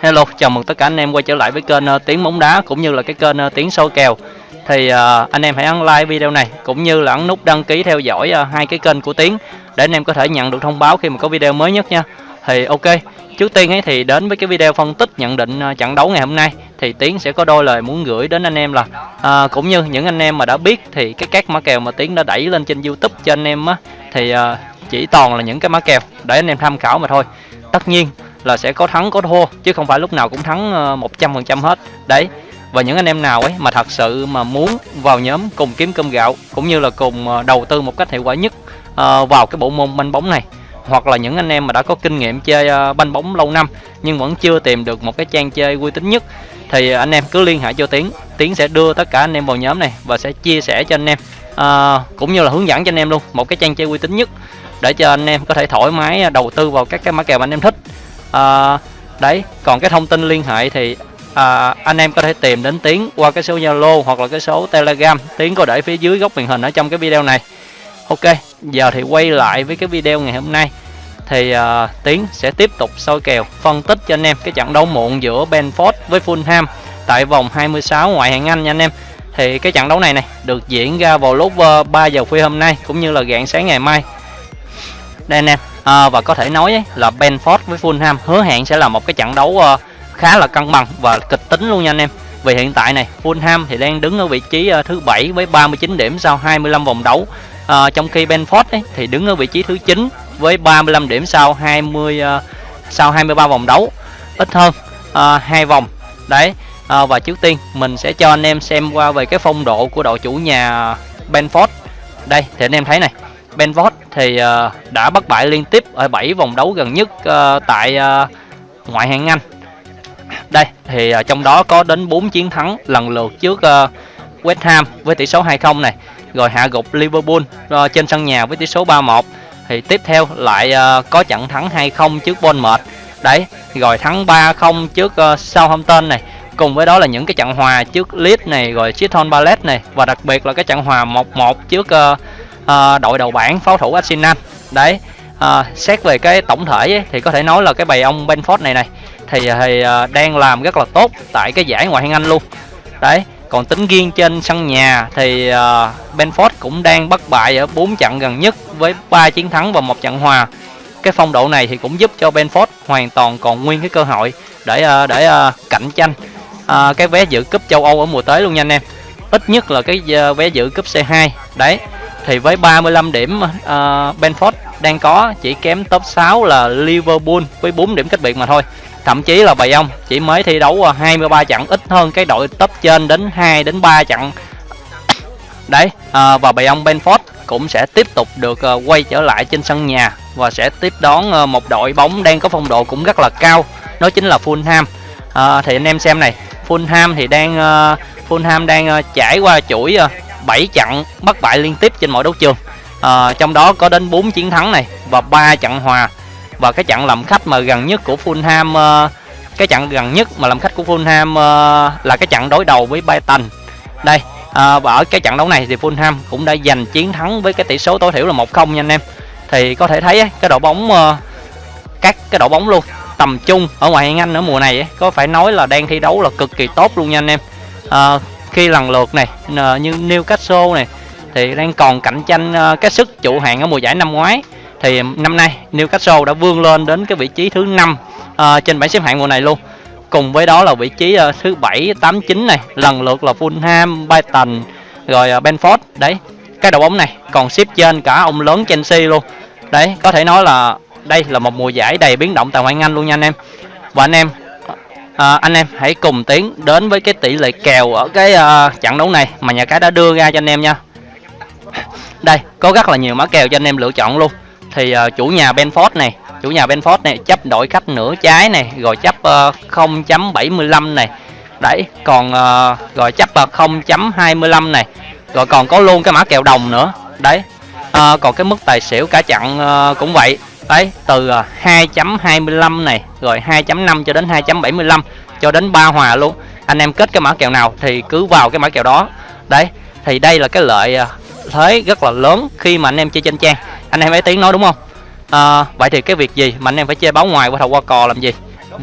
Hello, chào mừng tất cả anh em quay trở lại với kênh uh, Tiếng bóng đá cũng như là cái kênh uh, Tiếng soi kèo. Thì uh, anh em hãy ấn like video này cũng như là ấn nút đăng ký theo dõi uh, hai cái kênh của Tiếng để anh em có thể nhận được thông báo khi mà có video mới nhất nha. Thì ok, trước tiên ấy thì đến với cái video phân tích nhận định uh, trận đấu ngày hôm nay thì Tiến sẽ có đôi lời muốn gửi đến anh em là uh, cũng như những anh em mà đã biết thì cái các mã kèo mà Tiến đã đẩy lên trên YouTube cho anh em á thì uh, chỉ toàn là những cái mã kèo để anh em tham khảo mà thôi. Tất nhiên là sẽ có thắng có thua chứ không phải lúc nào cũng thắng ờ, một trăm phần trăm hết. Đấy và những anh em nào ấy mà thật sự mà muốn vào nhóm cùng kiếm cơm gạo cũng như là cùng ờ, đầu tư một cách hiệu quả nhất ờ, vào cái bộ môn banh bóng này hoặc là những anh em mà đã có kinh nghiệm chơi ờ, banh bóng lâu năm nhưng vẫn chưa tìm được một cái trang chơi uy tín nhất thì anh em cứ liên hệ cho tiến. Tiến sẽ đưa tất cả anh em vào nhóm này và sẽ chia sẻ cho anh em à, cũng như là hướng dẫn cho anh em luôn một cái trang chơi uy tín nhất để cho anh em có thể thoải mái đầu tư vào các cái mã kèo mà anh em thích à, đấy còn cái thông tin liên hệ thì à, anh em có thể tìm đến tiến qua cái số zalo hoặc là cái số telegram. Tiến có để phía dưới góc màn hình ở trong cái video này. Ok giờ thì quay lại với cái video ngày hôm nay. Thì à, tiến sẽ tiếp tục soi kèo phân tích cho anh em cái trận đấu muộn giữa benford với fulham tại vòng 26 ngoại hạng anh nha anh em. Thì cái trận đấu này này được diễn ra vào lúc ờ, 3 giờ khuya hôm nay cũng như là rạng sáng ngày mai. Đây anh em à, và có thể nói ấy, là Benford với Fulham hứa hẹn sẽ là một cái trận đấu uh, khá là cân bằng và kịch tính luôn nha anh em. Vì hiện tại này Fulham thì đang đứng ở vị trí uh, thứ bảy với 39 điểm sau 25 vòng đấu. À, trong khi Benford ấy, thì đứng ở vị trí thứ 9 với 35 điểm sau 20 uh, sau 23 vòng đấu. Ít hơn uh, hai vòng. Đấy uh, và trước tiên mình sẽ cho anh em xem qua về cái phong độ của đội chủ nhà Benford. Đây thì anh em thấy này. Benford thì ờ, đã bất bại liên tiếp ở 7 vòng đấu gần nhất ờ, tại ờ, ngoại hạng Anh. Đây thì trong đó có đến 4 chiến thắng lần lượt trước West Ham với tỷ số 2-0 này, rồi hạ gục Liverpool trên sân nhà với tỷ số 3-1. Thì tiếp theo lại có trận thắng 2-0 trước Bournemouth. Đấy, rồi thắng 3-0 trước Southampton này. Cùng với đó là những cái trận hòa trước Leeds này, rồi Chiton Palace này và đặc biệt là cái trận hòa 1-1 trước uh, uh, đội đầu bảng pháo thủ Arsenal đấy uh, xét về cái tổng thể ấy, thì có thể nói là cái bầy ông Benford này này thì, ờ, thì uh, đang làm rất là tốt tại cái giải ngoại hạng Anh luôn. Đấy còn tính riêng trên sân nhà thì uh, Benford cũng đang bất bại ở 4 trận gần nhất với 3 chiến thắng và một trận hòa. Cái phong độ này thì cũng giúp cho Benford hoàn toàn còn nguyên cái cơ hội để uh, để uh, cạnh tranh uh, cái vé dự cúp châu Âu ở mùa tới luôn nha anh em. Ít nhất là cái uh, vé dự cúp C2 đấy thì với 35 điểm ờ, uh, Benford đang có chỉ kém top 6 là Liverpool với 4 điểm cách biệt mà thôi. Thậm chí là bầy ông chỉ mới thi đấu ờ, 23 trận ít hơn cái đội top trên đến 2 đến 3 trận. Đấy à, và bầy ông Benford cũng sẽ tiếp tục được uh, quay trở lại trên sân nhà và sẽ tiếp đón uh, một đội bóng đang có phong độ cũng rất là cao đó chính là Fulham. À, thì anh em xem này Fulham thì đang uh, Fulham đang uh, trải qua chuỗi uh, 7 trận bất bại liên tiếp trên mọi đấu trường. À, trong đó có đến 4 chiến thắng này và 3 trận hòa. Và cái trận làm khách mà gần nhất của Fulham uh, cái trận gần nhất mà làm khách của Fulham uh, là cái trận đối đầu với Brighton. Đây à, và ở cái trận đấu này thì Fulham cũng đã giành chiến thắng với cái tỷ số tối thiểu là 1-0 nha anh em. Thì có thể thấy cái đội bóng uh, các cái đội bóng luôn tầm trung ở ngoài hạng Anh ở mùa này ấy, có phải nói là đang thi đấu là cực kỳ tốt luôn nha anh em. À, khi lần lượt này như Newcastle này thì đang còn cạnh tranh ờ, cái sức trụ hạng ở mùa giải năm ngoái. Thì năm nay Newcastle đã vươn lên đến cái vị trí thứ năm uh, trên bảng xếp hạng mùa này luôn. Cùng với đó là vị trí uh, thứ bảy tám chín này lần lượt là Fulham, Brighton rồi uh, Benford đấy cái đội bóng này còn xếp trên cả ông lớn Chelsea luôn. Đấy có thể nói là đây là một mùa giải đầy biến động tại ngoại Anh luôn nha anh em. Và anh em à, anh em hãy cùng tiến đến với cái tỷ lệ kèo ở cái uh, trận đấu này mà nhà cái đã đưa ra cho anh em nha. Đây có rất là nhiều mã kèo cho anh em lựa chọn luôn. Thì uh, chủ nhà Benford này chủ nhà Benford này chấp đội khách nửa trái này rồi chấp uh, 0.75 này. Đấy còn uh, rồi chấp uh, 0.25 này. Rồi còn có luôn cái mã kèo đồng nữa. Đấy uh, còn cái mức tài xỉu cả chặn uh, cũng vậy đấy từ à, 2.25 này rồi 2.5 cho đến 2.75 cho đến ba hòa luôn. Anh em kết cái mã kèo nào thì cứ vào cái mã kèo đó. Đấy thì đây là cái lợi à, thế rất là lớn khi mà anh em chơi trên trang. Anh em ấy tiếng nói đúng không? À, vậy thì cái việc gì mà anh em phải chơi báo ngoài qua thầu qua cò làm gì?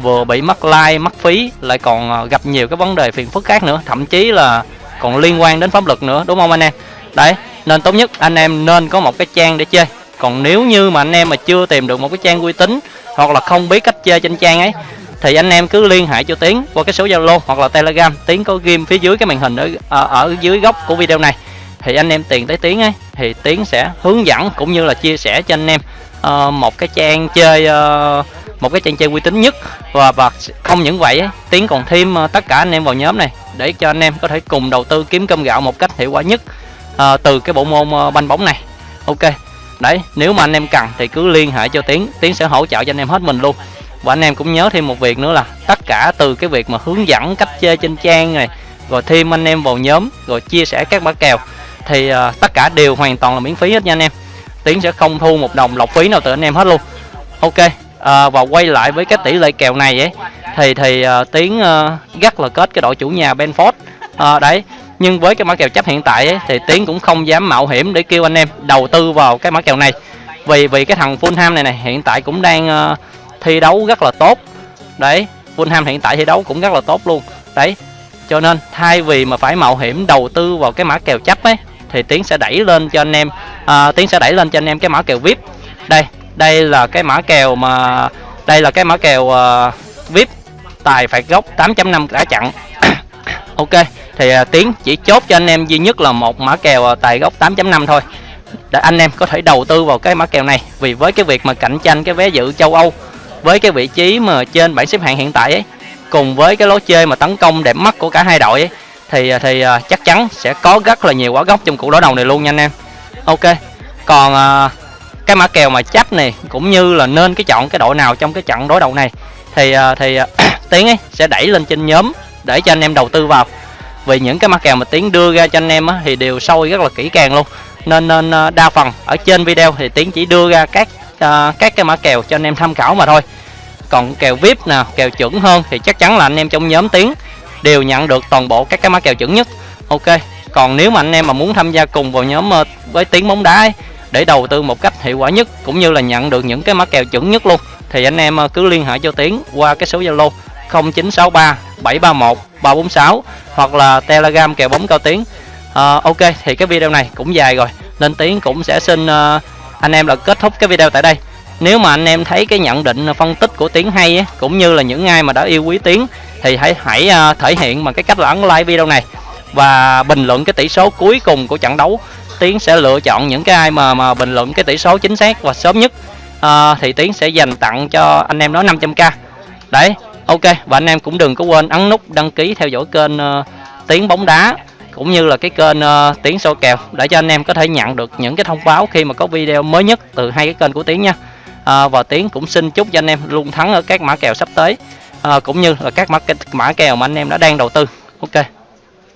Vừa bị mất like mất phí lại còn à, gặp nhiều cái vấn đề phiền phức khác nữa thậm chí là còn liên quan đến pháp luật nữa đúng không anh em? Đấy nên tốt nhất anh em nên có một cái trang để chơi còn nếu như mà anh em mà chưa tìm được một cái trang uy tín hoặc là không biết cách chơi trên trang ấy thì anh em cứ liên hệ cho tiến qua cái số zalo hoặc là telegram. Tiến có ghim phía dưới cái màn hình ở, ở ở dưới góc của video này. Thì anh em tiền tới tiến ấy thì tiến sẽ hướng dẫn cũng như là chia sẻ cho anh em uh, một cái trang chơi uh, một cái trang chơi uy tín nhất. Và và không những vậy ấy, tiến còn thêm uh, tất cả anh em vào nhóm này để cho anh em có thể cùng đầu tư kiếm cơm gạo một cách hiệu quả nhất uh, từ cái bộ môn uh, banh bóng này. Ok đấy nếu mà anh em cần thì cứ liên hệ cho tiến. Tiến sẽ hỗ trợ cho anh em hết mình luôn. Và anh em cũng nhớ thêm một việc nữa là tất cả từ cái việc mà hướng dẫn cách chơi trên trang này rồi thêm anh em vào nhóm rồi chia sẻ các mã kèo thì uh, tất cả đều hoàn toàn là miễn phí hết nha anh em. Tiến sẽ không thu một đồng lọc phí nào từ anh em hết luôn. Ok uh, và quay lại với cái tỷ lệ kèo này ấy thì thì uh, tiến uh, rất là kết cái đội chủ nhà Benford. Uh, đấy nhưng với cái mã kèo chấp hiện tại ấy, thì tiến cũng không dám mạo hiểm để kêu anh em đầu tư vào cái mã kèo này. Vì vì cái thằng Fulham này này hiện tại cũng đang uh, thi đấu rất là tốt. Đấy Fulham hiện tại thi đấu cũng rất là tốt luôn. Đấy cho nên thay vì mà phải mạo hiểm đầu tư vào cái mã kèo chấp ấy thì tiến sẽ đẩy lên cho anh em uh, tiến sẽ đẩy lên cho anh em cái mã kèo vip. Đây đây là cái mã kèo mà đây là cái mã kèo uh, vip tài phạt gốc 8.5 đã chặn. Ok thì uh, tiến chỉ chốt cho anh em duy nhất là một mã kèo uh, tài gốc 8.5 thôi. Để anh em có thể đầu tư vào cái mã kèo này. Vì với cái việc mà cạnh tranh cái vé dự châu Âu với cái vị trí mà trên bảng xếp hạng hiện tại ấy cùng với cái lối chơi mà tấn công đẹp mắt của cả hai đội ấy thì à, thì uh, chắc chắn sẽ có rất là nhiều quả gốc trong cuộc đối đầu này luôn nha anh em. Ok còn uh, cái mã kèo mà chấp này cũng như là nên cái chọn cái đội nào trong cái trận đối đầu này thì uh, thì uh, tiến ấy sẽ đẩy lên trên nhóm để cho anh em đầu tư vào vì những cái mã kèo mà tiến đưa ra cho anh em á, thì đều sôi rất là kỹ càng luôn. Nên nên à, đa phần ở trên video thì tiến chỉ đưa ra các uh, các cái mã kèo cho anh em tham khảo mà thôi. Còn kèo vip nào kèo chuẩn hơn thì chắc chắn là anh em trong nhóm tiến đều nhận được toàn bộ các cái mã kèo chuẩn nhất. Ok còn nếu mà anh em mà muốn tham gia cùng vào nhóm uh, với tiếng bóng đá ấy, để đầu tư một cách hiệu quả nhất cũng như là nhận được những cái mã kèo chuẩn nhất luôn thì anh em ờ, cứ liên hệ cho tiến qua cái số zalo 0963 731 346 hoặc là telegram kèo bóng cao tiếng. À, ok thì cái video này cũng dài rồi nên tiến cũng sẽ xin uh, anh em là kết thúc cái video tại đây. Nếu mà anh em thấy cái nhận định phân tích của tiến hay ấy, cũng như là những ai mà đã yêu quý tiến thì hãy hãy uh, thể hiện bằng cái cách là ấn like video này. Và bình luận cái tỷ số cuối cùng của trận đấu tiến sẽ lựa chọn những cái ai mà mà bình luận cái tỷ số chính xác và sớm nhất. Uh, thì tiến sẽ dành tặng cho anh em đó 500k đấy ok và anh em cũng đừng có quên ấn nút đăng ký theo dõi kênh uh, tiếng bóng đá cũng như là cái kênh uh, tiếng soi kèo để cho anh em có thể nhận được những cái thông báo khi mà có video mới nhất từ hai cái kênh của tiếng nha. À, và tiến cũng xin chúc cho anh em luôn thắng ở các mã kèo sắp tới à, cũng như là các mã mã kèo mà anh em đã đang đầu tư. Ok.